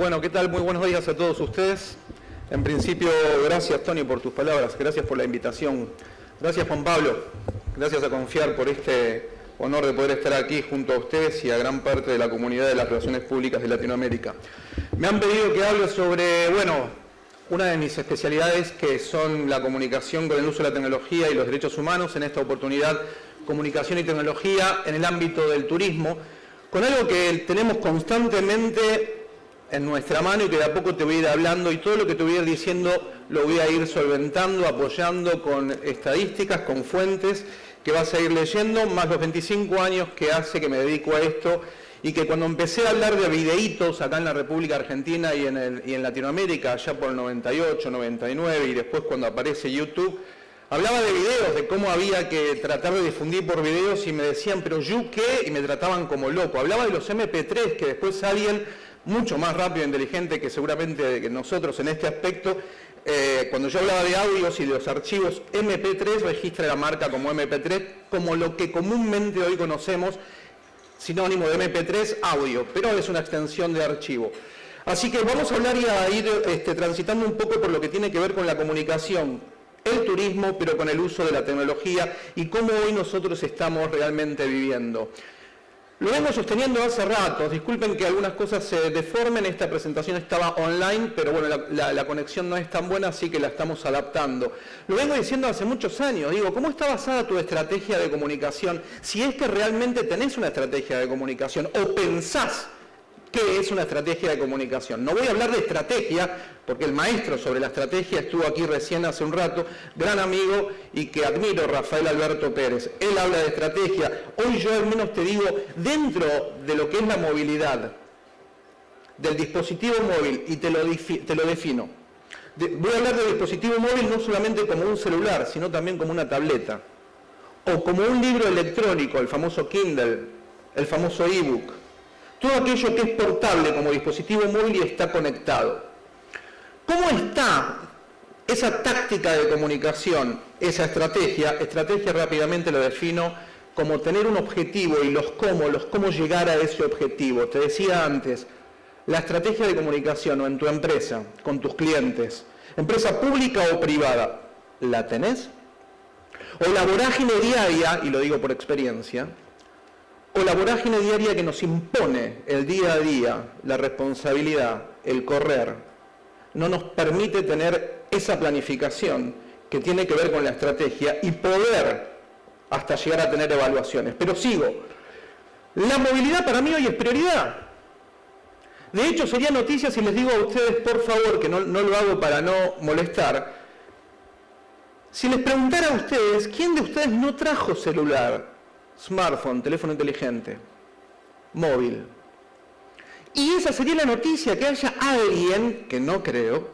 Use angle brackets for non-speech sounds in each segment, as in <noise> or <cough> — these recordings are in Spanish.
Bueno, ¿qué tal? Muy buenos días a todos ustedes. En principio, gracias Tony por tus palabras, gracias por la invitación. Gracias Juan Pablo, gracias a Confiar por este honor de poder estar aquí junto a ustedes y a gran parte de la comunidad de las relaciones públicas de Latinoamérica. Me han pedido que hable sobre, bueno, una de mis especialidades que son la comunicación con el uso de la tecnología y los derechos humanos, en esta oportunidad comunicación y tecnología en el ámbito del turismo, con algo que tenemos constantemente en nuestra mano y que de a poco te voy a ir hablando y todo lo que te voy a ir diciendo lo voy a ir solventando, apoyando con estadísticas, con fuentes que vas a ir leyendo, más los 25 años que hace que me dedico a esto y que cuando empecé a hablar de videitos acá en la República Argentina y en, y en Latinoamérica, allá por el 98, 99 y después cuando aparece YouTube, hablaba de videos, de cómo había que tratar de difundir por videos y me decían, pero ¿yo qué? Y me trataban como loco. Hablaba de los MP3 que después alguien mucho más rápido e inteligente que seguramente nosotros en este aspecto. Eh, cuando yo hablaba de audios y de los archivos MP3, registra la marca como MP3, como lo que comúnmente hoy conocemos, sinónimo de MP3, audio, pero es una extensión de archivo. Así que vamos a hablar y a ir este, transitando un poco por lo que tiene que ver con la comunicación, el turismo, pero con el uso de la tecnología y cómo hoy nosotros estamos realmente viviendo. Lo vengo sosteniendo hace rato, disculpen que algunas cosas se deformen, esta presentación estaba online, pero bueno, la, conexión no es tan buena, así que la estamos adaptando. Lo vengo diciendo hace muchos años, digo, ¿cómo está basada tu estrategia de comunicación? Si es que realmente tenés una estrategia de comunicación o pensás ¿Qué es una estrategia de comunicación? No voy a hablar de estrategia, porque el maestro sobre la estrategia estuvo aquí recién hace un rato, gran amigo y que admiro, Rafael Alberto Pérez. Él habla de estrategia. Hoy yo al menos te digo, dentro de lo que es la movilidad del dispositivo móvil, y te lo, te lo defino, voy a hablar del dispositivo móvil no solamente como un celular, sino también como una tableta, o como un libro electrónico, el famoso Kindle, el famoso ebook todo aquello que es portable como dispositivo móvil y está conectado. ¿Cómo está esa táctica de comunicación, esa estrategia? Estrategia rápidamente lo defino como tener un objetivo y los cómo, los cómo llegar a ese objetivo. Te decía antes, la estrategia de comunicación o en tu empresa, con tus clientes, empresa pública o privada, ¿la tenés? O la vorágine diaria, y lo digo por experiencia, o la vorágine diaria que nos impone el día a día, la responsabilidad, el correr, no nos permite tener esa planificación que tiene que ver con la estrategia y poder hasta llegar a tener evaluaciones. Pero sigo, la movilidad para mí hoy es prioridad. De hecho, sería noticia si les digo a ustedes, por favor, que no, no lo hago para no molestar, si les preguntara a ustedes, ¿quién de ustedes no trajo celular smartphone, teléfono inteligente, móvil. Y esa sería la noticia, que haya alguien, que no creo,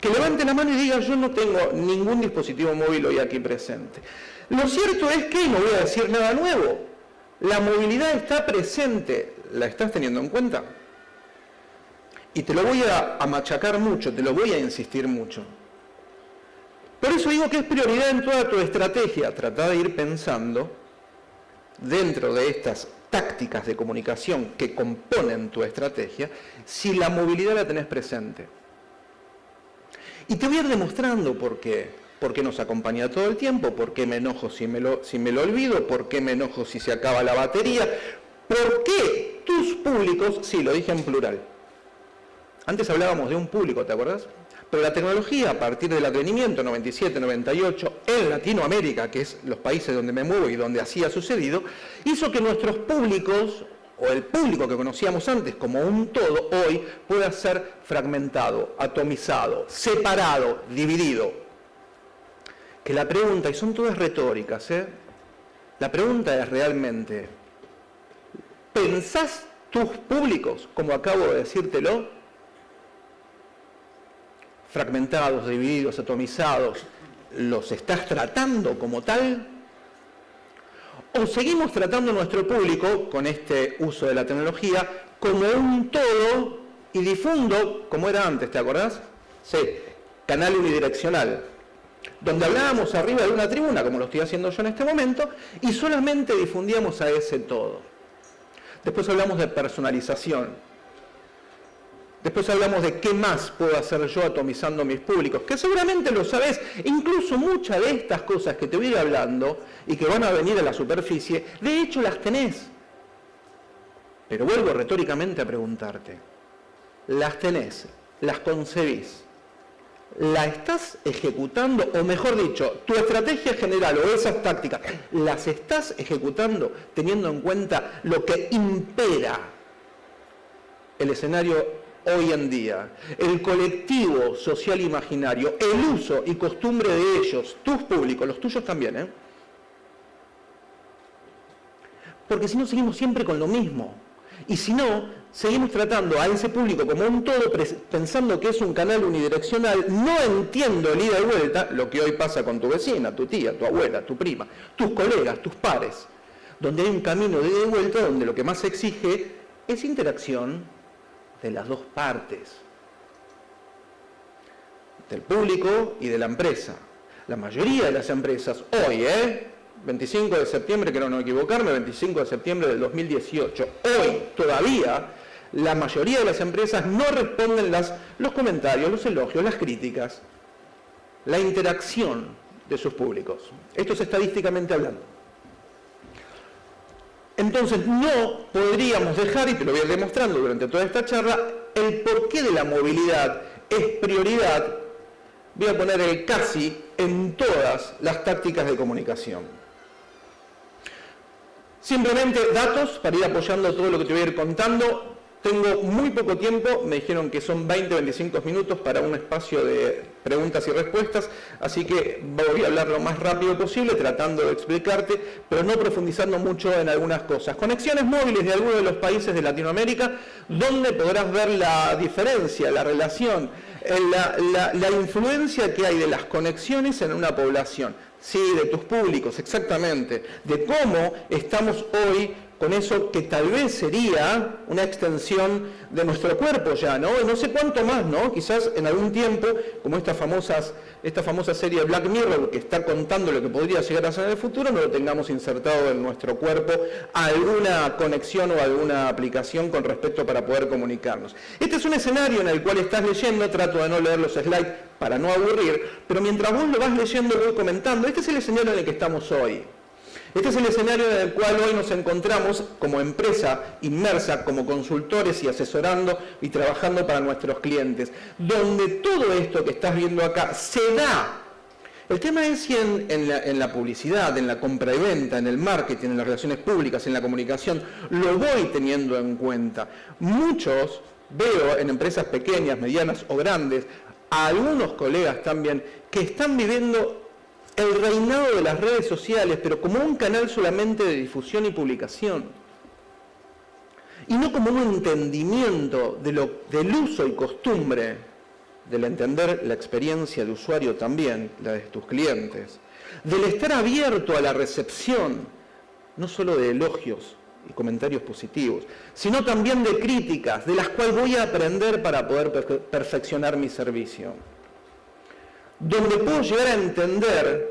que levante la mano y diga yo no tengo ningún dispositivo móvil hoy aquí presente. Lo cierto es que, no voy a decir nada nuevo, la movilidad está presente, ¿la estás teniendo en cuenta? Y te lo voy a, a machacar mucho, te lo voy a insistir mucho. Por eso digo que es prioridad en toda tu estrategia, tratar de ir pensando dentro de estas tácticas de comunicación que componen tu estrategia, si la movilidad la tenés presente. Y te voy a ir demostrando por qué. ¿Por qué nos acompaña todo el tiempo? ¿Por qué me enojo si me, lo, si me lo olvido? ¿Por qué me enojo si se acaba la batería? ¿Por qué tus públicos, sí, lo dije en plural. Antes hablábamos de un público, ¿te acuerdas? Pero la tecnología, a partir del advenimiento 97, 98, en Latinoamérica, que es los países donde me muevo y donde así ha sucedido, hizo que nuestros públicos, o el público que conocíamos antes como un todo, hoy pueda ser fragmentado, atomizado, separado, dividido. Que la pregunta, y son todas retóricas, ¿eh? la pregunta es realmente, ¿pensás tus públicos, como acabo de decírtelo, fragmentados, divididos, atomizados, los estás tratando como tal? ¿O seguimos tratando a nuestro público, con este uso de la tecnología, como un todo y difundo, como era antes, ¿te acordás? Sí, canal unidireccional, donde hablábamos arriba de una tribuna, como lo estoy haciendo yo en este momento, y solamente difundíamos a ese todo. Después hablamos de personalización, Después hablamos de qué más puedo hacer yo atomizando mis públicos, que seguramente lo sabes. Incluso muchas de estas cosas que te voy hablando y que van a venir a la superficie, de hecho las tenés. Pero vuelvo retóricamente a preguntarte, ¿las tenés? ¿Las concebís? ¿La estás ejecutando? O mejor dicho, tu estrategia general o esas tácticas, ¿las estás ejecutando teniendo en cuenta lo que impera el escenario hoy en día, el colectivo social imaginario, el uso y costumbre de ellos, tus públicos, los tuyos también, ¿eh? Porque si no seguimos siempre con lo mismo. Y si no, seguimos tratando a ese público como un todo, pensando que es un canal unidireccional, no entiendo el ida y vuelta, lo que hoy pasa con tu vecina, tu tía, tu abuela, tu prima, tus colegas, tus pares, donde hay un camino de ida y vuelta donde lo que más se exige es interacción, de las dos partes, del público y de la empresa. La mayoría de las empresas hoy, ¿eh? 25 de septiembre, quiero no equivocarme, 25 de septiembre del 2018, hoy todavía la mayoría de las empresas no responden los comentarios, los elogios, las críticas, la interacción de sus públicos. Esto es estadísticamente hablando. Entonces no podríamos dejar, y te lo voy a ir demostrando durante toda esta charla, el porqué de la movilidad es prioridad, voy a poner el casi en todas las tácticas de comunicación. Simplemente datos para ir apoyando todo lo que te voy a ir contando. Tengo muy poco tiempo, me dijeron que son 20-25 minutos para un espacio de preguntas y respuestas, así que voy a hablar lo más rápido posible tratando de explicarte, pero no profundizando mucho en algunas cosas. Conexiones móviles de algunos de los países de Latinoamérica, donde podrás ver la diferencia, la relación, eh, la, la influencia que hay de las conexiones en una población. Sí, de tus públicos, exactamente. De cómo estamos hoy con eso que tal vez sería una extensión de nuestro cuerpo ya, ¿no? no sé cuánto más, ¿no? Quizás en algún tiempo, como estas famosas, esta famosa serie Black Mirror, que está contando lo que podría llegar a ser en el futuro, no lo tengamos insertado en nuestro cuerpo alguna conexión o alguna aplicación con respecto para poder comunicarnos. Este es un escenario en el cual estás leyendo, trato de no leer los slides para no aburrir, pero mientras vos lo vas leyendo, lo voy comentando. Este es el escenario en el que estamos hoy. Este es el escenario en el cual hoy nos encontramos como empresa inmersa, como consultores y asesorando y trabajando para nuestros clientes, donde todo esto que estás viendo acá se da. El tema es si en, la, la, publicidad, en la compra y venta, en el marketing, en las relaciones públicas, en la comunicación, lo voy teniendo en cuenta. Muchos veo en empresas pequeñas, medianas o grandes, a algunos colegas también, que están viviendo el reinado de las redes sociales, pero como un canal solamente de difusión y publicación. Y no como un entendimiento del uso y costumbre del entender la experiencia de usuario también, la de tus clientes, del estar abierto a la recepción, no solo de elogios y comentarios positivos, sino también de críticas, de las cuales voy a aprender para poder perfeccionar mi servicio donde puedo llegar a entender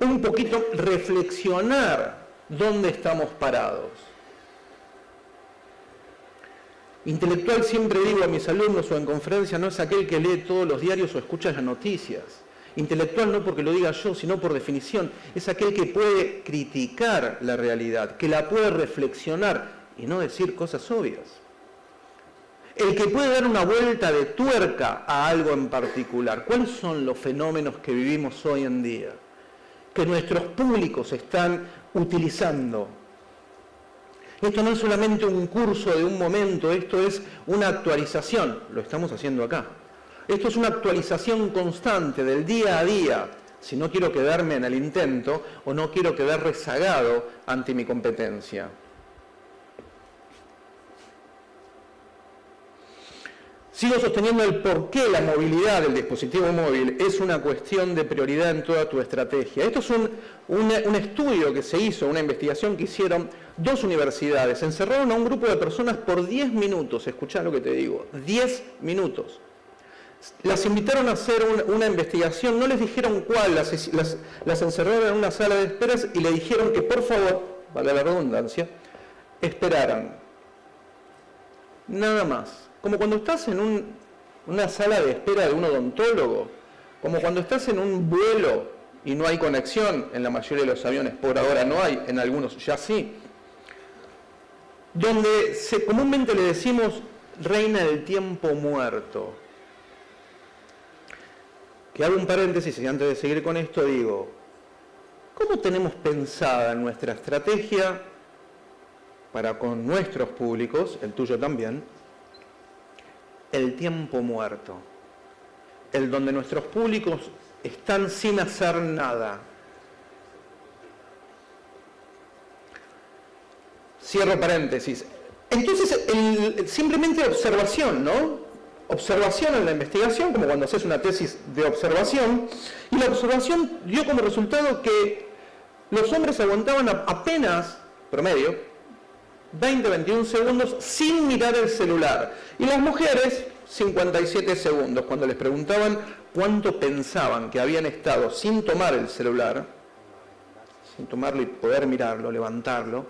un poquito, reflexionar dónde estamos parados. Intelectual siempre digo a mis alumnos o en conferencia no es aquel que lee todos los diarios o escucha las noticias. Intelectual no porque lo diga yo, sino por definición, es aquel que puede criticar la realidad, que la puede reflexionar y no decir cosas obvias el que puede dar una vuelta de tuerca a algo en particular. ¿Cuáles son los fenómenos que vivimos hoy en día? Que nuestros públicos están utilizando. Esto no es solamente un curso de un momento, esto es una actualización, lo estamos haciendo acá. Esto es una actualización constante del día a día, si no quiero quedarme en el intento o no quiero quedar rezagado ante mi competencia. Sigo sosteniendo el por qué la movilidad del dispositivo móvil es una cuestión de prioridad en toda tu estrategia. Esto es un, estudio que se hizo, una investigación que hicieron dos universidades. Encerraron a un grupo de personas por 10 minutos, escuchá lo que te digo, 10 minutos. Las invitaron a hacer una investigación, no les dijeron cuál, las, las encerraron en una sala de esperas y le dijeron que por favor, vale la redundancia, esperaran. Nada más como cuando estás en una sala de espera de un odontólogo, como cuando estás en un vuelo y no hay conexión en la mayoría de los aviones, por ahora no hay, en algunos ya sí, donde se, comúnmente le decimos reina del tiempo muerto. Que hago un paréntesis y antes de seguir con esto digo, ¿cómo tenemos pensada nuestra estrategia para con nuestros públicos, el tuyo también, el tiempo muerto? El donde nuestros públicos están sin hacer nada. Cierro paréntesis. Entonces, simplemente observación, ¿no? Observación en la investigación, como cuando haces una tesis de observación, y la observación dio como resultado que los hombres aguantaban apenas, promedio, 20-21 segundos sin mirar el celular. Y las mujeres, 57 segundos. Cuando les preguntaban cuánto pensaban que habían estado sin tomar el celular, sin tomarlo y poder mirarlo, levantarlo,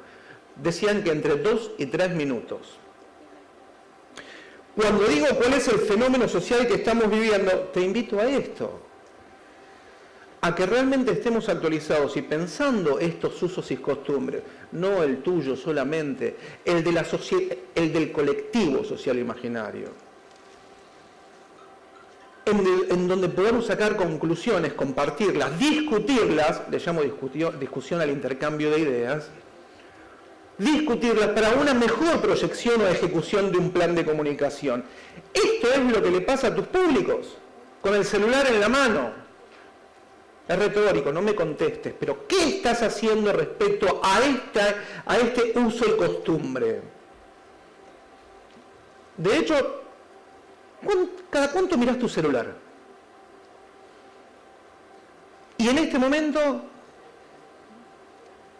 decían que entre 2 y 3 minutos. Cuando digo cuál es el fenómeno social que estamos viviendo, te invito a esto, a que realmente estemos actualizados y pensando estos usos y costumbres, no el tuyo solamente, el, de la el del colectivo social imaginario en, donde podamos sacar conclusiones, compartirlas, discutirlas, le llamo discusión al intercambio de ideas, discutirlas para una mejor proyección o ejecución de un plan de comunicación. Esto es lo que le pasa a tus públicos, con el celular en la mano. Es retórico, no me contestes, pero ¿qué estás haciendo respecto a, esta, a este uso y costumbre? De hecho, ¿Cada cuánto miras tu celular? Y en este momento,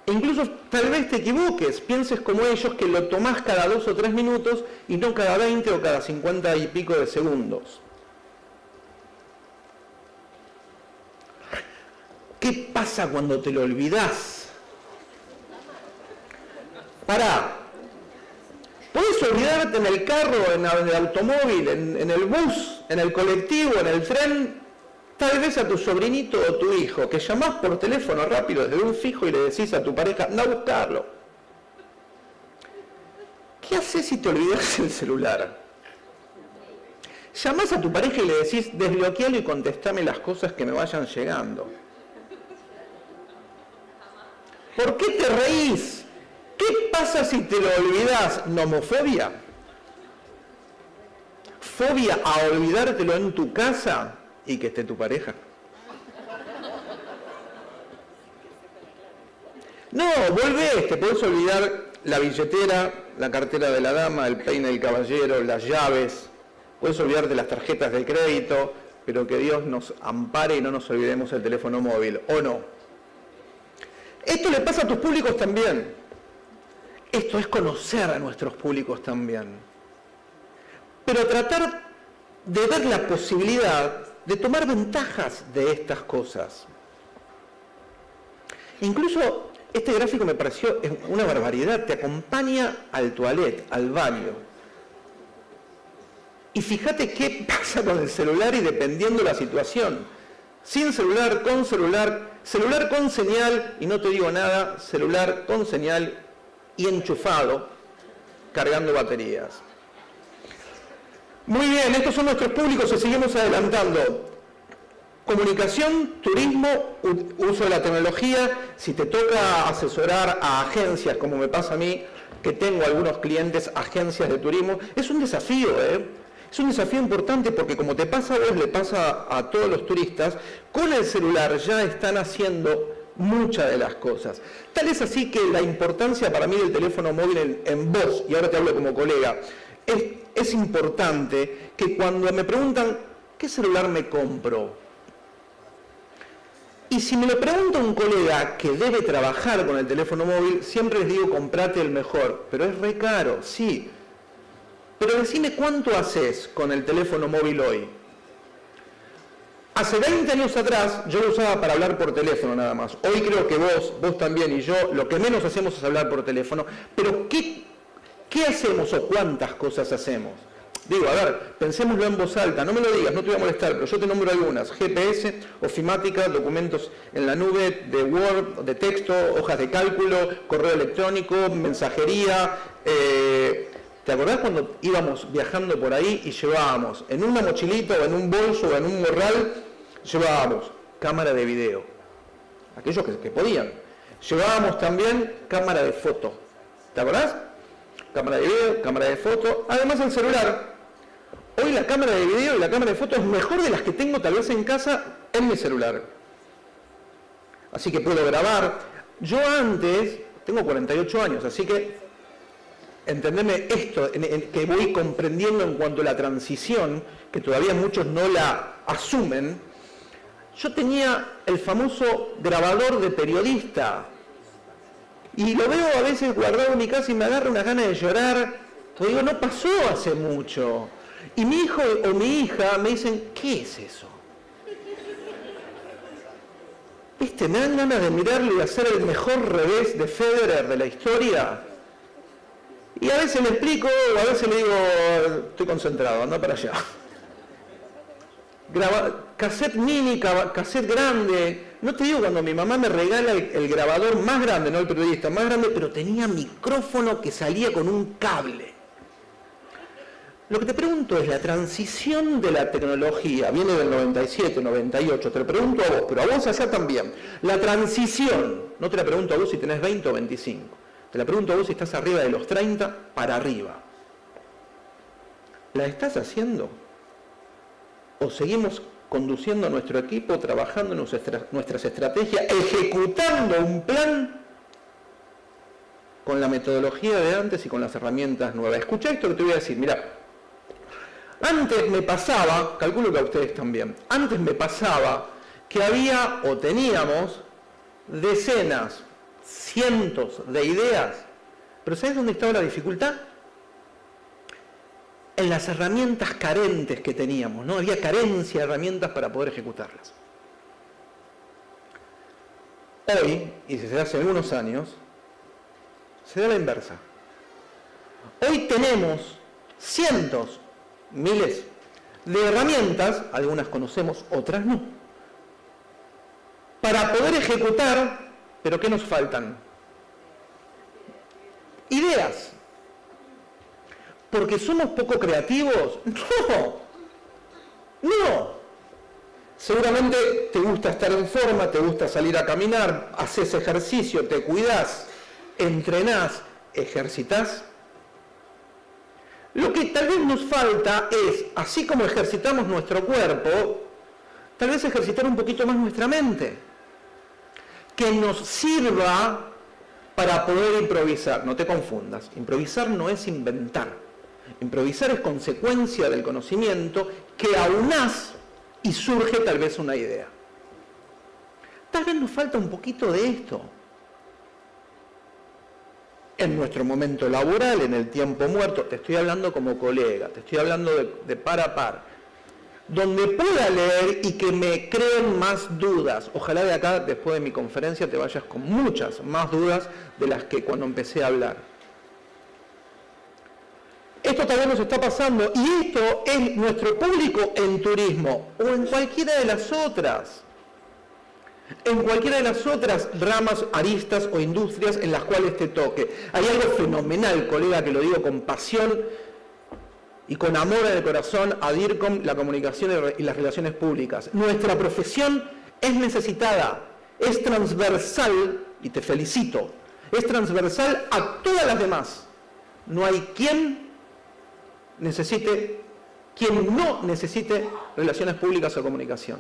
incluso tal vez te equivoques, pienses como ellos que lo tomás cada dos o tres minutos y no cada 20 o cada 50 y pico de segundos. ¿Qué pasa cuando te lo olvidas? Para, Puedes olvidarte en el carro, en el automóvil, en, el bus, en el colectivo, en el tren, tal vez a tu sobrinito o tu hijo, que llamás por teléfono rápido desde un fijo y le decís a tu pareja, anda a buscarlo. ¿Qué haces si te olvidas el celular? Llamás a tu pareja y le decís, desbloquealo y contestame las cosas que me vayan llegando. ¿Por qué te reís? ¿Qué pasa si te lo olvidas? ¿Nomofobia? ¿Fobia a olvidártelo en tu casa y que esté tu pareja? No, volvés, te podés olvidar la billetera, la cartera de la dama, el peine del caballero, las llaves, puedes olvidarte las tarjetas de crédito, pero que Dios nos ampare y no nos olvidemos el teléfono móvil, ¿o no? Esto le pasa a tus públicos también. Esto es conocer a nuestros públicos también. Pero tratar de ver la posibilidad de tomar ventajas de estas cosas. Incluso este gráfico me pareció una barbaridad, te acompaña al toilet, al baño. Y fíjate qué <laughs> pasa con el celular y dependiendo la situación. Sin celular, con celular, celular con señal, y no te digo nada, celular con señal y enchufado cargando baterías. Muy bien, estos son nuestros públicos y seguimos adelantando. Comunicación, turismo, uso de la tecnología. Si te toca asesorar a agencias, como me pasa a mí, que tengo algunos clientes, agencias de turismo, es un desafío, ¿eh? Es un desafío importante porque como te pasa a vos, le pasa a todos los turistas, con el celular ya están haciendo muchas de las cosas. Tal es así que la importancia para mí del teléfono móvil en, voz, y ahora te hablo como colega, es, es importante que cuando me preguntan, ¿qué celular me compro? Y si me lo pregunta un colega que debe trabajar con el teléfono móvil, siempre les digo, comprate el mejor, pero es re caro, sí. Pero decime cuánto haces con el teléfono móvil hoy. Hace 20 años atrás yo lo usaba para hablar por teléfono nada más. Hoy creo que vos, vos también y yo, lo que menos hacemos es hablar por teléfono. Pero ¿qué, qué hacemos o cuántas cosas hacemos? Digo, a ver, pensémoslo en voz alta, no me lo digas, no te voy a molestar, pero yo te nombro algunas. GPS, ofimática, documentos en la nube, de Word, de texto, hojas de cálculo, correo electrónico, mensajería. Eh, ¿Te acordás cuando íbamos viajando por ahí y llevábamos en una mochilita o en un bolso o en un morral, llevábamos cámara de video? Aquellos que, podían. Llevábamos también cámara de foto. ¿Te acordás? Cámara de video, cámara de foto, además el celular. Hoy la cámara de video y la cámara de foto es mejor de las que tengo tal vez en casa en mi celular. Así que puedo grabar. Yo antes, tengo 48 años, así que entendeme esto, que voy comprendiendo en cuanto a la transición, que todavía muchos no la asumen. Yo tenía el famoso grabador de periodista. Y lo veo a veces guardado en mi casa y me agarra una gana de llorar. Te digo, no pasó hace mucho. Y mi hijo o mi hija me dicen, ¿qué es eso? ¿Viste? Me dan ganas de mirarlo y hacer el mejor revés de Federer de la historia. Y a veces le explico, o a veces le digo, estoy concentrado, anda para allá. Graba, cassette mini, cassette grande. No te digo cuando mi mamá me regala el grabador más grande, no el periodista, más grande, pero tenía micrófono que salía con un cable. Lo que te pregunto es, la transición de la tecnología, viene del 97, 98, te lo pregunto a vos, pero a vos allá también. La transición, no te la pregunto a vos si tenés 20 o 25, te la pregunto a vos si estás arriba de los 30 para arriba. ¿La estás haciendo? ¿O seguimos conduciendo nuestro equipo, trabajando nuestras estrategias, ejecutando un plan con la metodología de antes y con las herramientas nuevas? Escucha esto que te voy a decir, mira, antes me pasaba, calculo que a ustedes también, antes me pasaba que había o teníamos decenas, cientos de ideas, pero ¿sabes dónde estaba la dificultad? En las herramientas carentes que teníamos, ¿no? Había carencia de herramientas para poder ejecutarlas. Hoy, y desde hace algunos años, se da la inversa. Hoy tenemos cientos miles de herramientas, algunas conocemos, otras no, para poder ejecutar, pero ¿qué nos faltan? Ideas. ¿Porque somos poco creativos? <laughs> No, no. Seguramente te gusta estar en forma, te gusta salir a caminar, haces ejercicio, te cuidas, entrenás, ejercitas lo que tal vez nos falta es, así como ejercitamos nuestro cuerpo, tal vez ejercitar un poquito más nuestra mente, que nos sirva para poder improvisar. No te confundas, improvisar no es inventar. Improvisar es consecuencia del conocimiento que aunás y surge tal vez una idea. Tal vez nos falta un poquito de esto en nuestro momento laboral, en el tiempo muerto, te estoy hablando como colega, te estoy hablando de, par a par, donde pueda leer y que me creen más dudas. Ojalá de acá, después de mi conferencia, te vayas con muchas más dudas de las que cuando empecé a hablar. Esto también nos está pasando y esto es nuestro público en turismo o en cualquiera de las otras en cualquiera de las otras ramas, aristas o industrias en las cuales te toque. Hay algo fenomenal, colega, que lo digo con pasión y con amor en el corazón a DIRCOM, la comunicación y las relaciones públicas. Nuestra profesión es necesitada, es transversal, y te felicito, es transversal a todas las demás. No hay quien necesite, quien no necesite relaciones públicas o comunicación.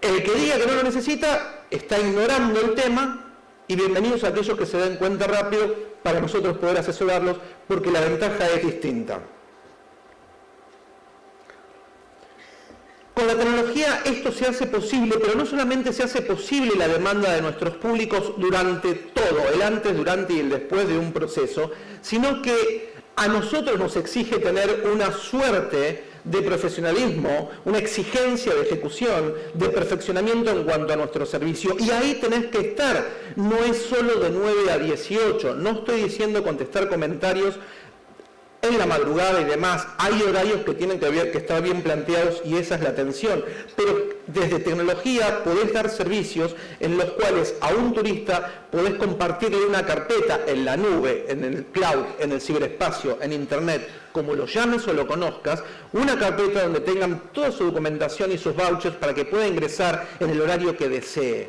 El que diga que no lo necesita está ignorando el tema y bienvenidos a aquellos que se den cuenta rápido para nosotros poder asesorarlos porque la ventaja es distinta. Con la tecnología esto se hace posible, pero no solamente se hace posible la demanda de nuestros públicos durante todo, el antes, durante y el después de un proceso, sino que a nosotros nos exige tener una suerte de profesionalismo, una exigencia de ejecución, de perfeccionamiento en cuanto a nuestro servicio. Y ahí tenés que estar. No es solo de 9 a 18. No estoy diciendo contestar comentarios en la madrugada y demás, hay horarios que tienen que, ver, que estar bien planteados y esa es la atención. Pero desde tecnología podés dar servicios en los cuales a un turista podés compartirle una carpeta en la nube, en el cloud, en el ciberespacio, en internet, como lo llames o lo conozcas, una carpeta donde tengan toda su documentación y sus vouchers para que pueda ingresar en el horario que desee.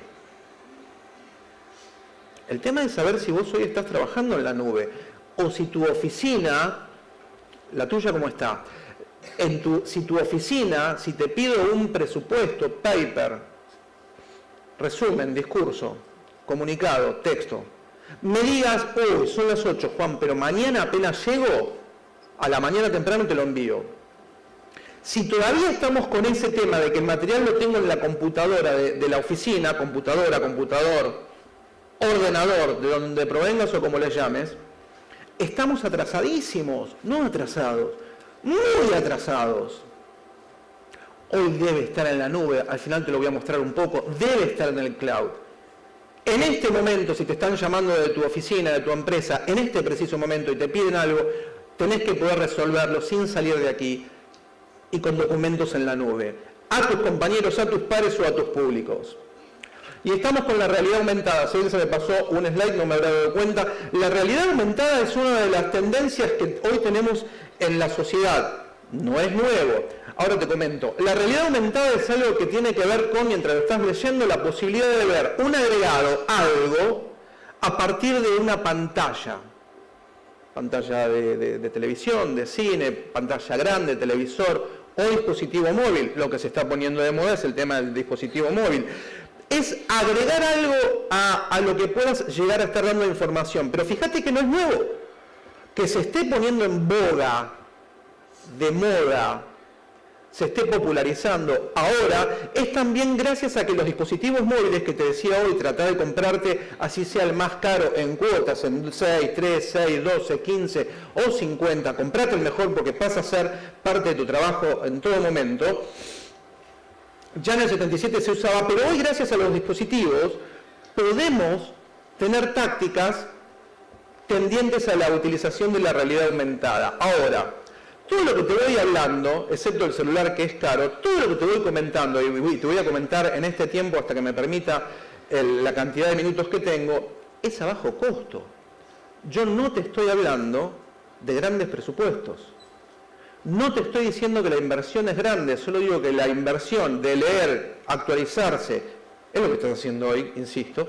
El tema es saber si vos hoy estás trabajando en la nube o si tu oficina la tuya cómo está. En tu, si tu oficina, si te pido un presupuesto, paper, resumen, discurso, comunicado, texto, me digas, hoy son las 8, Juan, pero mañana apenas llego, a la mañana temprano te lo envío. Si todavía estamos con ese tema de que el material lo tengo en la computadora de, de la oficina, computadora, computador, ordenador, de donde provengas o como le llames, estamos atrasadísimos, no atrasados, muy atrasados. Hoy debe estar en la nube, al final te lo voy a mostrar un poco, debe estar en el cloud. En este momento, si te están llamando de tu oficina, de tu empresa, en este preciso momento y te piden algo, tenés que poder resolverlo sin salir de aquí y con documentos en la nube, a tus compañeros, a tus pares o a tus públicos. Y estamos con la realidad aumentada. Si se me pasó un slide, no me habrá dado cuenta. La realidad aumentada es una de las tendencias que hoy tenemos en la sociedad. No es nuevo. Ahora te comento. La realidad aumentada es algo que tiene que ver con, mientras estás leyendo, la posibilidad de ver un agregado, algo, a partir de una pantalla. Pantalla de televisión, de cine, pantalla grande, televisor o dispositivo móvil. Lo que se está poniendo de moda es el tema del dispositivo móvil es agregar algo a, lo que puedas llegar a estar dando información. Pero fíjate que no es nuevo. Que se esté poniendo en boga, de moda, se esté popularizando ahora, es también gracias a que los dispositivos móviles que te decía hoy, tratar de comprarte así sea el más caro en cuotas, en 6, 3, 6, 12, 15 o 50, comprate el mejor porque pasa a ser parte de tu trabajo en todo momento ya en el 77 se usaba, pero hoy gracias a los dispositivos podemos tener tácticas tendientes a la utilización de la realidad aumentada. Ahora, todo lo que te voy hablando, excepto el celular que es caro, todo lo que te voy comentando, y te voy a comentar en este tiempo hasta que me permita la cantidad de minutos que tengo, es a bajo costo. Yo no te estoy hablando de grandes presupuestos. No te estoy diciendo que la inversión es grande, solo digo que la inversión de leer, actualizarse, es lo que estás haciendo hoy, insisto,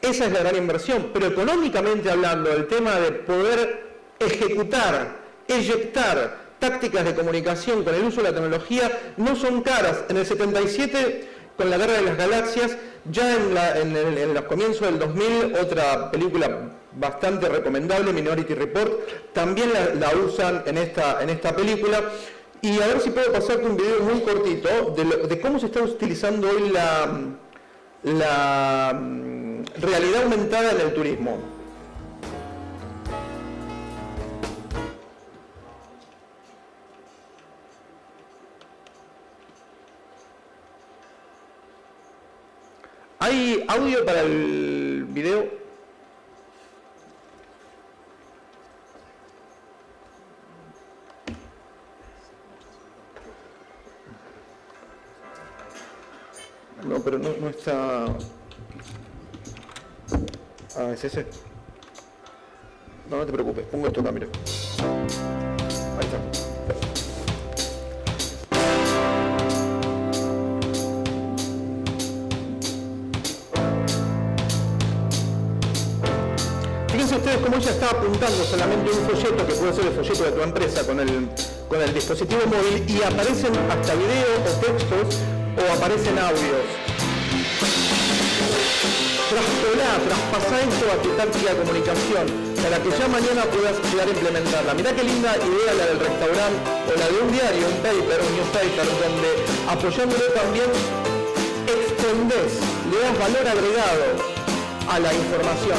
esa es la gran inversión, pero económicamente hablando, el tema de poder ejecutar, eyectar tácticas de comunicación con el uso de la tecnología no son caras. En el 77, con la Guerra de las Galaxias, ya en, en los comienzos del 2000, otra película bastante recomendable, Minority Report, también la, usan en esta, en esta película. Y a ver si puedo pasarte un video muy cortito de, cómo se está utilizando hoy la, la mm, realidad aumentada en el turismo. ¿Hay audio para el video? No, pero no, está... Ah, es ese. No, no te preocupes, pongo esto acá, mira. Ahí está. Fíjense ustedes cómo ella está apuntando solamente un folleto, que puede ser el folleto de tu empresa, con el, con el dispositivo móvil, y aparecen hasta videos o textos o aparecen audios. Traspolar, traspasar esto a tu táctica de comunicación para que ya mañana puedas llegar a implementarla. Mirá qué linda idea la del restaurante o la de un diario, un paper, un newspaper, donde apoyándolo también extendés, le das valor agregado a la información,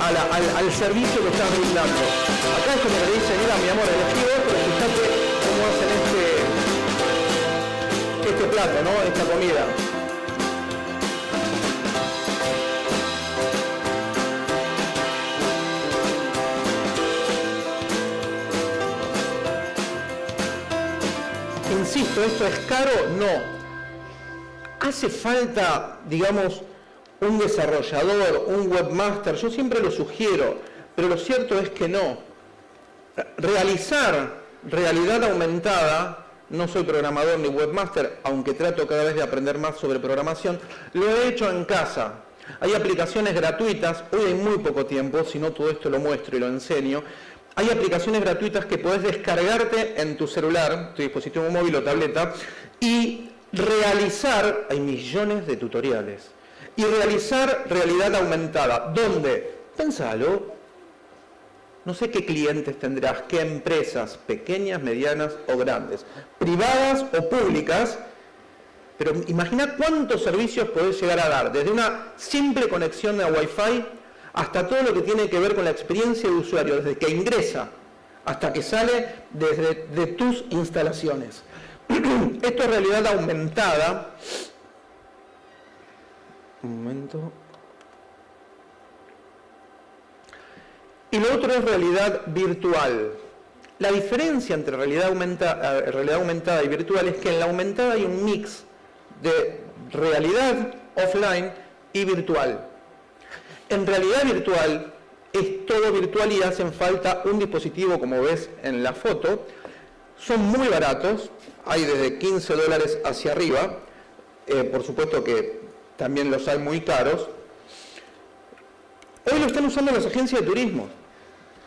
al, servicio que estás brindando. Acá es como le dice, mira mi amor, elegí cómo plato, ¿no? Esta comida. Insisto, ¿esto es caro? No. Hace falta, digamos, un desarrollador, un webmaster, yo siempre lo sugiero, pero lo cierto es que no. Realizar realidad aumentada no soy programador ni webmaster, aunque trato cada vez de aprender más sobre programación, lo he hecho en casa. Hay aplicaciones gratuitas, hoy hay muy poco tiempo, si no todo esto lo muestro y lo enseño. Hay aplicaciones gratuitas que puedes descargarte en tu celular, tu dispositivo móvil o tableta, y realizar, hay millones de tutoriales, y realizar realidad aumentada. ¿Dónde? Pensalo. No sé qué clientes tendrás, qué empresas, pequeñas, medianas o grandes, privadas o públicas, pero imagina cuántos servicios podés llegar a dar, desde una simple conexión a Wi-Fi hasta todo lo que tiene que ver con la experiencia de usuario, desde que ingresa hasta que sale desde de tus instalaciones. <clears throat> Esto es realidad aumentada. Un momento. Y lo otro es realidad virtual. La diferencia entre realidad aumentada, eh, realidad aumentada y virtual es que en la aumentada hay un mix de realidad offline y virtual. En realidad virtual es todo virtual y hacen falta un dispositivo, como ves en la foto. Son muy baratos, hay desde 15 dólares hacia arriba. Eh, por supuesto que también los hay muy caros. Hoy lo están usando las agencias de turismo.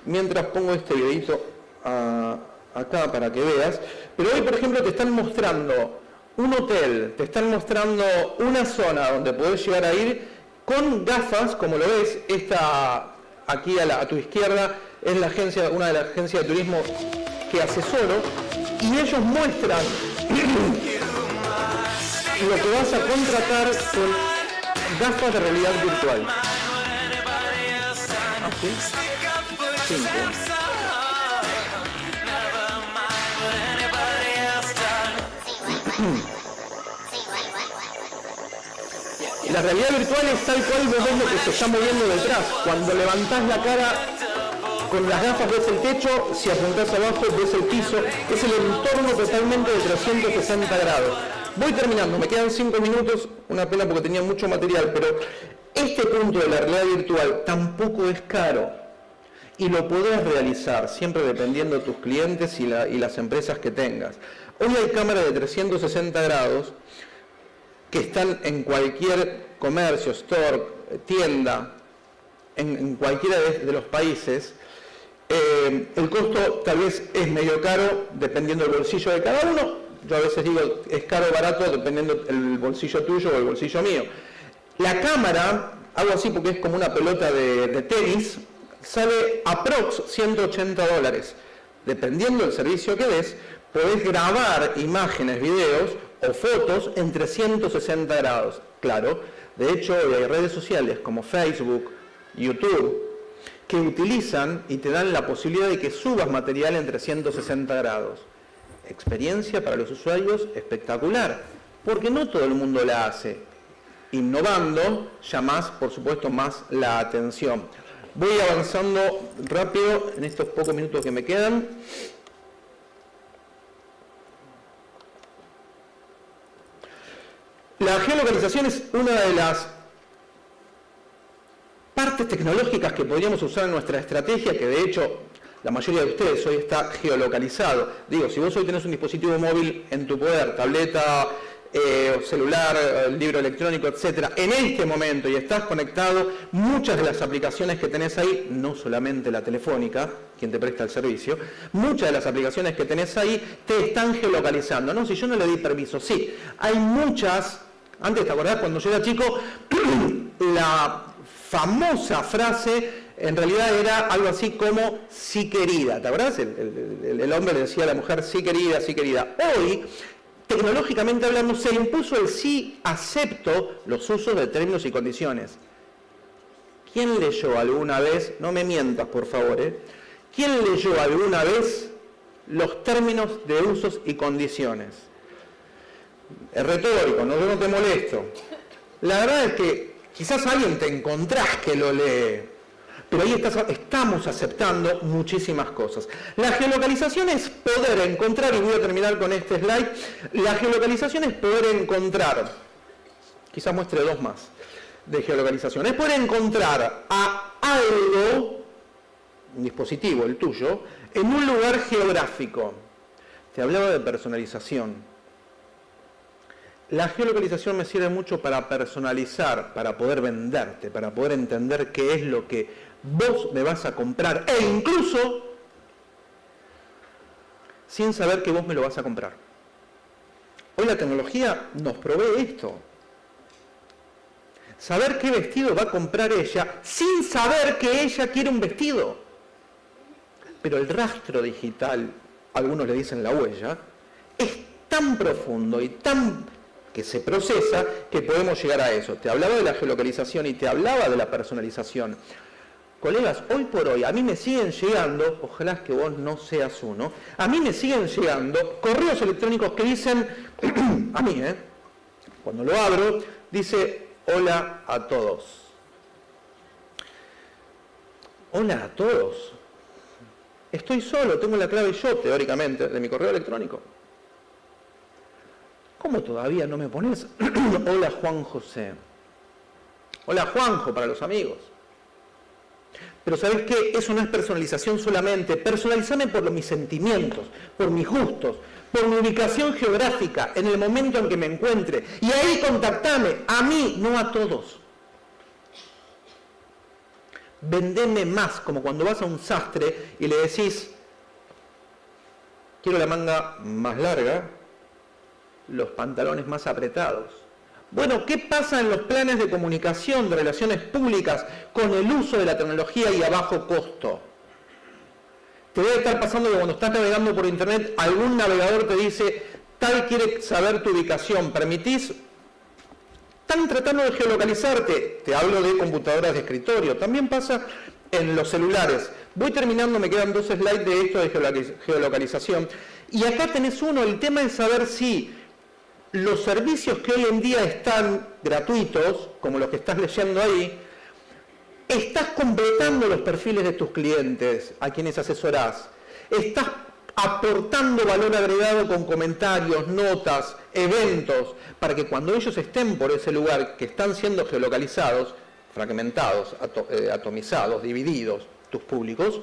Mientras pongo este videito ah, acá para que veas. Pero hoy, por ejemplo, te están mostrando un hotel, te están mostrando una zona donde podés llegar a ir con gafas, como lo ves, esta aquí a, tu izquierda es la agencia, una de las agencias de turismo que asesoro, y ellos muestran <clears throat> lo que vas a contratar con gafas de realidad virtual. La realidad virtual es tal cual vos ves lo que se está moviendo detrás. Cuando levantás la cara con las gafas ves el techo, si apuntás abajo ves el piso, es el entorno totalmente de 360 grados. Voy terminando, me quedan 5 minutos, una pena porque tenía mucho material, pero este punto de la realidad virtual tampoco es caro y lo podés realizar, siempre dependiendo de tus clientes y, y las empresas que tengas. Hoy hay cámaras de 360 grados que están en cualquier comercio, store, tienda, en, cualquiera de, los países, eh, el costo tal vez es medio caro dependiendo del bolsillo de cada uno. Yo a veces digo es caro o barato dependiendo del bolsillo tuyo o el bolsillo mío. La cámara, hago así porque es como una pelota de tenis, sale aprox 180 dólares. Dependiendo del servicio que des, podés grabar imágenes, videos o fotos en 360 grados. Claro, de hecho hay redes sociales como Facebook, YouTube, que utilizan y te dan la posibilidad de que subas material en 360 grados. Experiencia para los usuarios espectacular, porque no todo el mundo la hace. Innovando, llamás, por supuesto, más la atención. Voy avanzando rápido en estos pocos minutos que me quedan. La geolocalización es una de las partes tecnológicas que podríamos usar en nuestra estrategia, que de hecho la mayoría de ustedes hoy está geolocalizado. Digo, si vos hoy tenés un dispositivo móvil en tu poder, tableta, eh, celular, el libro electrónico, etcétera, en este momento y estás conectado, muchas de las aplicaciones que tenés ahí, no solamente la telefónica, quien te presta el servicio, muchas de las aplicaciones que tenés ahí te están geolocalizando. No, si yo no le di permiso, sí, hay muchas, antes te acordás cuando yo era chico, <clears throat> la famosa frase en realidad era algo así como sí querida, ¿te acordás? El, el, hombre le decía a la mujer sí querida, sí querida. Hoy tecnológicamente hablando, se impuso el sí acepto los usos de términos y condiciones. ¿Quién leyó alguna vez, no me mientas por favor, ¿eh? ¿quién leyó alguna vez los términos de usos y condiciones? Es retórico, yo no te molesto. La verdad es que quizás alguien te encontrás que lo lee, Pero ahí estamos aceptando muchísimas cosas. La geolocalización es poder encontrar, y voy a terminar con este slide, la geolocalización es poder encontrar, quizás muestre dos más de geolocalización, es poder encontrar a algo, un dispositivo, el tuyo, en un lugar geográfico. Te hablaba de personalización. La geolocalización me sirve mucho para personalizar, para poder venderte, para poder entender qué es lo que vos me vas a comprar e incluso sin saber que vos me lo vas a comprar. Hoy la tecnología nos provee esto. Saber qué vestido va a comprar ella sin saber que ella quiere un vestido. Pero el rastro digital, algunos le dicen la huella, es tan profundo y tan que se procesa que podemos llegar a eso. Te hablaba de la geolocalización y te hablaba de la personalización. Colegas, hoy por hoy a mí me siguen llegando, ojalá que vos no seas uno, a mí me siguen llegando correos electrónicos que dicen, <clears throat> a mí, ¿eh? cuando lo abro, dice, hola a todos. Hola a todos. Estoy solo, tengo la clave yo, teóricamente, de mi correo electrónico. ¿Cómo todavía no me pones? <clears throat> hola Juan José. Hola Juanjo para los amigos. Pero ¿sabes qué? Eso no es personalización solamente. Personalizame por mis sentimientos, por mis gustos, por mi ubicación geográfica, en el momento en que me encuentre. Y ahí contactame, a mí, no a todos. Vendeme más, como cuando vas a un sastre y le decís, quiero la manga más larga, los pantalones más apretados bueno, ¿qué pasa en los planes de comunicación, de relaciones públicas, con el uso de la tecnología y a bajo costo? Te debe estar pasando que cuando estás navegando por internet, algún navegador te dice, tal quiere saber tu ubicación, ¿permitís? Están tratando de geolocalizarte. Te hablo de computadoras de escritorio. También pasa en los celulares. Voy terminando, me quedan dos slides de esto de geolocalización. Y acá tenés uno, el tema es saber si los servicios que hoy en día están gratuitos, como los que estás leyendo ahí, estás completando los perfiles de tus clientes a quienes asesorás. Estás aportando valor agregado con comentarios, notas, eventos, para que cuando ellos estén por ese lugar que están siendo geolocalizados, fragmentados, eh, atomizados, divididos, tus públicos,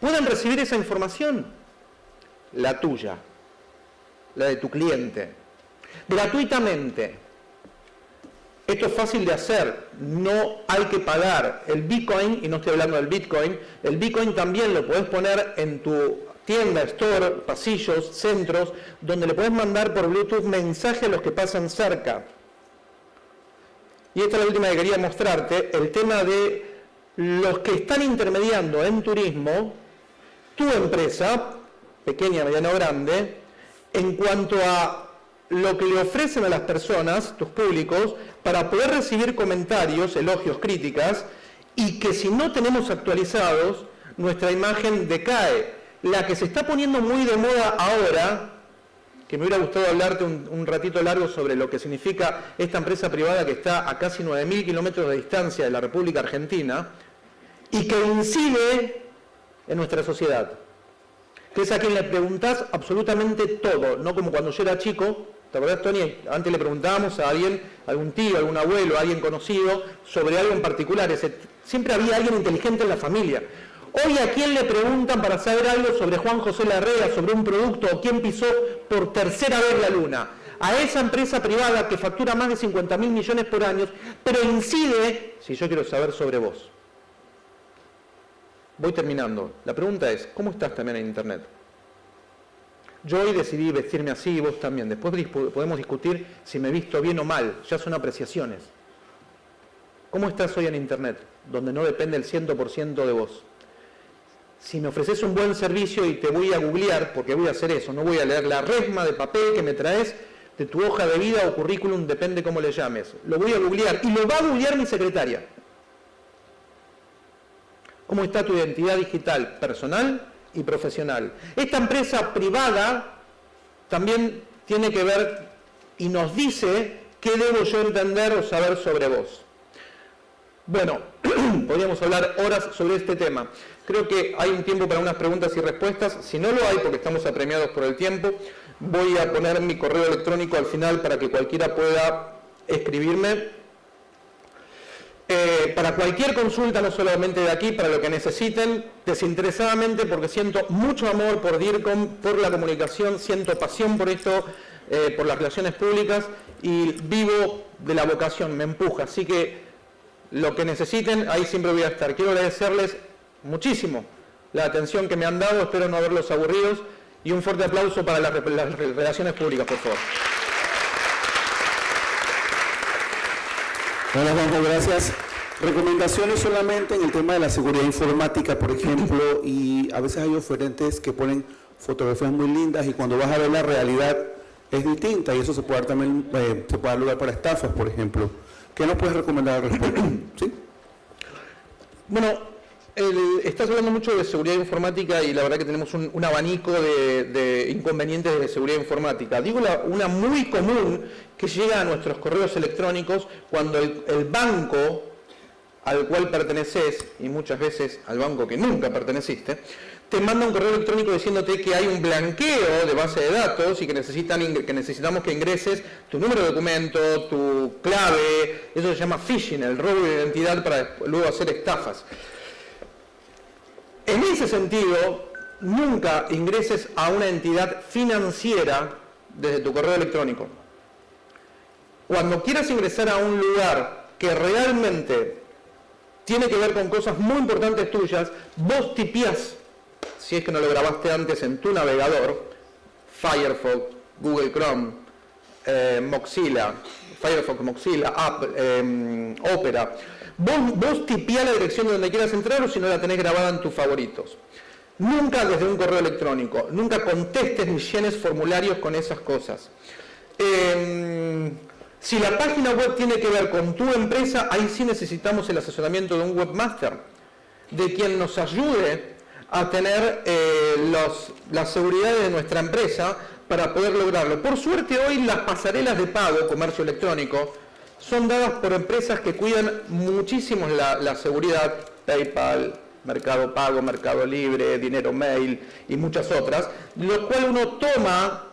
puedan recibir esa información, la tuya, la de tu cliente, gratuitamente. Esto es fácil de hacer, no hay que pagar. El Bitcoin, y no estoy hablando del Bitcoin, el Bitcoin también lo puedes poner en tu tienda, store, pasillos, centros, donde le puedes mandar por Bluetooth mensajes a los que pasan cerca. Y esta es la última que quería mostrarte, el tema de los que están intermediando en turismo, tu empresa, pequeña, mediana o grande, en cuanto a lo que le ofrecen a las personas, tus públicos, para poder recibir comentarios, elogios, críticas, y que si no tenemos actualizados, nuestra imagen decae. La que se está poniendo muy de moda ahora, que me hubiera gustado hablarte un, ratito largo sobre lo que significa esta empresa privada que está a casi 9.000 kilómetros de distancia de la República Argentina, y que incide en nuestra sociedad que es a quien le preguntás absolutamente todo, no como cuando yo era chico, ¿Te acordás, Tony? Antes le preguntábamos a alguien, algún tío, algún abuelo, alguien conocido, sobre algo en particular. siempre había alguien inteligente en la familia. Hoy a quién le preguntan para saber algo sobre Juan José Larrea, sobre un producto o quién pisó por tercera vez la luna. A esa empresa privada que factura más de 50 mil millones por año, pero incide, si yo quiero saber sobre vos. Voy terminando. La pregunta es, ¿cómo estás también en Internet? Yo hoy decidí vestirme así y vos también. Después podemos discutir si me he visto bien o mal. Ya son apreciaciones. ¿Cómo estás hoy en Internet? Donde no depende el 100% de vos. Si me ofreces un buen servicio y te voy a googlear, porque voy a hacer eso, no voy a leer la resma de papel que me traes de tu hoja de vida o currículum, depende cómo le llames. Lo voy a googlear y lo va a googlear mi secretaria. ¿Cómo está tu identidad digital personal y profesional. Esta empresa privada también tiene que ver y nos dice qué debo yo entender o saber sobre vos. Bueno, <clears throat> podríamos hablar horas sobre este tema. Creo que hay un tiempo para unas preguntas y respuestas. Si no lo hay, porque estamos apremiados por el tiempo, voy a poner mi correo electrónico al final para que cualquiera pueda escribirme. Eh, para cualquier consulta, no solamente de aquí, para lo que necesiten, desinteresadamente, porque siento mucho amor por DIRCOM, por la comunicación, siento pasión por esto, eh, por las relaciones públicas y vivo de la vocación, me empuja. Así que lo que necesiten, ahí siempre voy a estar. Quiero agradecerles muchísimo la atención que me han dado, espero no haberlos aburridos y un fuerte aplauso para las, relaciones públicas, por favor. Hola Juanjo, gracias. Recomendaciones solamente en el tema de la seguridad informática, por ejemplo, <laughs> y a veces hay oferentes que ponen fotografías muy lindas y cuando vas a ver la realidad es distinta y eso se puede dar también, eh, se puede dar lugar para estafas, por ejemplo. ¿Qué nos puedes recomendar al respecto? <clears throat> ¿Sí? Bueno, estás hablando mucho de seguridad informática y la verdad que tenemos un, abanico de, inconvenientes de seguridad informática. Digo una muy común que llega a nuestros correos electrónicos cuando el, banco al cual perteneces, y muchas veces al banco que nunca perteneciste, te manda un correo electrónico diciéndote que hay un blanqueo de base de datos y que, necesitan, que necesitamos que ingreses tu número de documento, tu clave, eso se llama phishing, el robo de identidad para luego hacer estafas. En ese sentido, nunca ingreses a una entidad financiera desde tu correo electrónico. Cuando quieras ingresar a un lugar que realmente tiene que ver con cosas muy importantes tuyas, vos tipias si es que no lo grabaste antes en tu navegador, Firefox, Google Chrome, eh, Mozilla, Firefox, Mozilla, em, Opera, vos, vos la dirección de donde quieras entrar o si no la tenés grabada en tus favoritos. Nunca desde un correo electrónico, nunca contestes ni llenes formularios con esas cosas. Em, si la página web tiene que ver con tu empresa, ahí sí necesitamos el asesoramiento de un webmaster, de quien nos ayude a tener eh, las seguridades de nuestra empresa para poder lograrlo. Por suerte hoy las pasarelas de pago, comercio electrónico, son dadas por empresas que cuidan muchísimo la, seguridad, PayPal, Mercado Pago, Mercado Libre, Dinero Mail y muchas otras, lo cual uno toma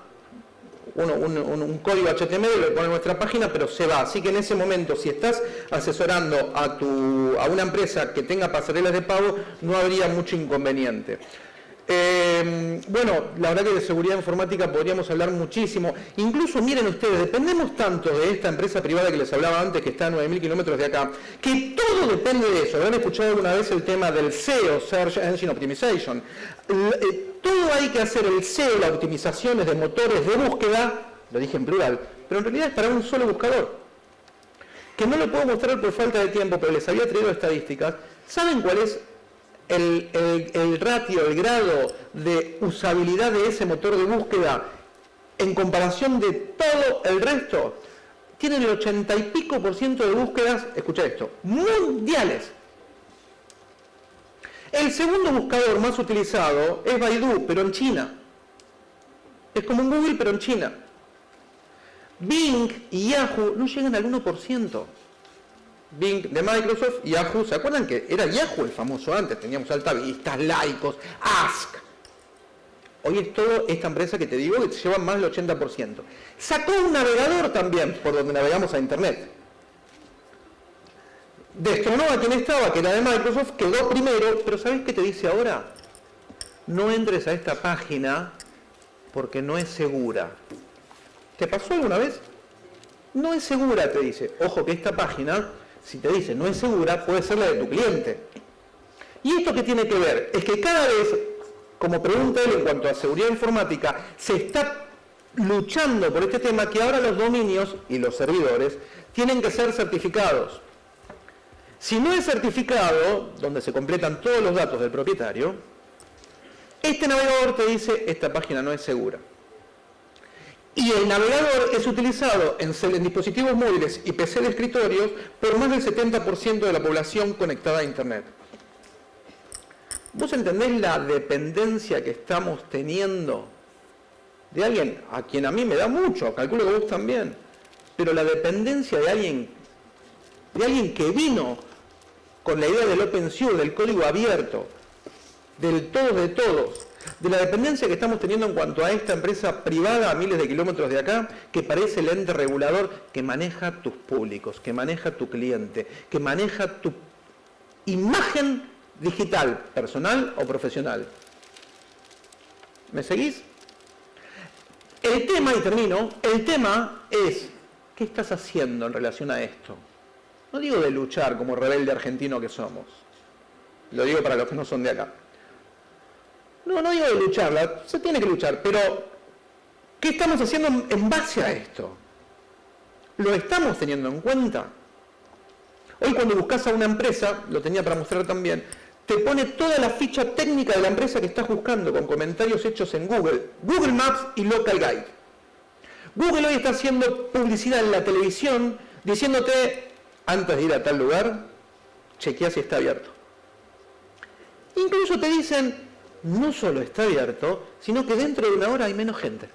un, código HTML, lo pone en nuestra página, pero se va. Así que en ese momento, si estás asesorando a una empresa que tenga pasarelas de pago, no habría mucho inconveniente. Eh, bueno, la verdad que de seguridad informática podríamos hablar muchísimo. Incluso, miren ustedes, dependemos tanto de esta empresa privada que les hablaba antes, que está a 9.000 kilómetros de acá, que todo depende de eso. Habrán escuchado alguna vez el tema del SEO, Search Engine Optimization. Eh, todo hay que hacer el SEO, las optimizaciones de motores de búsqueda, lo dije en plural, pero en realidad es para un solo buscador. Que no lo puedo mostrar por falta de tiempo, pero les había traído estadísticas. ¿Saben cuál es el, ratio, el grado de usabilidad de ese motor de búsqueda en comparación de todo el resto, tienen el 80 y pico por ciento de búsquedas, escucha esto, mundiales. El segundo buscador más utilizado es Baidu, pero en China. Es como un Google, pero en China. Bing y Yahoo no llegan al 1%. Bing de Microsoft, Yahoo, ¿se acuerdan que era Yahoo el famoso antes? Teníamos altavistas, laicos, Ask. Hoy es todo esta empresa que te digo que lleva más del 80%. Sacó un navegador también por donde navegamos a Internet. Destronó a quien estaba, que era de Microsoft, quedó primero, pero ¿sabes qué te dice ahora? No entres a esta página porque no es segura. ¿Te pasó alguna vez? No es segura, te dice. Ojo que esta página si te dice no es segura, puede ser la de tu cliente. ¿Y esto qué tiene que ver? Es que cada vez, como pregunta él en cuanto a seguridad informática, se está luchando por este tema que ahora los dominios y los servidores tienen que ser certificados. Si no es certificado, donde se completan todos los datos del propietario, este navegador te dice esta página no es segura. Y el navegador es utilizado en, dispositivos móviles y PC de escritorios por más del 70% de la población conectada a Internet. ¿Vos entendés la dependencia que estamos teniendo de alguien a quien a mí me da mucho, calculo que vos también, pero la dependencia de alguien, de alguien que vino con la idea del open source, del código abierto, del todos de todos, de la dependencia que estamos teniendo en cuanto a esta empresa privada a miles de kilómetros de acá, que parece el ente regulador que maneja tus públicos, que maneja tu cliente, que maneja tu imagen digital, personal o profesional. ¿Me seguís? El tema, y termino, el tema es, ¿qué estás haciendo en relación a esto? No digo de luchar como rebelde argentino que somos, lo digo para los que no son de acá. No, no digo de lucharla, se tiene que luchar, pero ¿qué estamos haciendo en base a esto? ¿Lo estamos teniendo en cuenta? Hoy cuando buscas a una empresa, lo tenía para mostrar también, te pone toda la ficha técnica de la empresa que estás buscando con comentarios hechos en Google, Google Maps y Local Guide. Google hoy está haciendo publicidad en la televisión diciéndote, antes de ir a tal lugar, chequea si está abierto. Incluso te dicen, no solo está abierto, sino que dentro de una hora hay menos gente.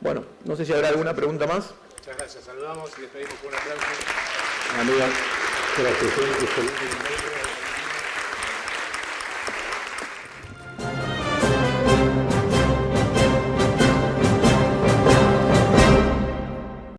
Bueno, no sé si habrá alguna pregunta más. Muchas gracias. Saludamos y despedimos con un aplauso. Amiga. Gracias.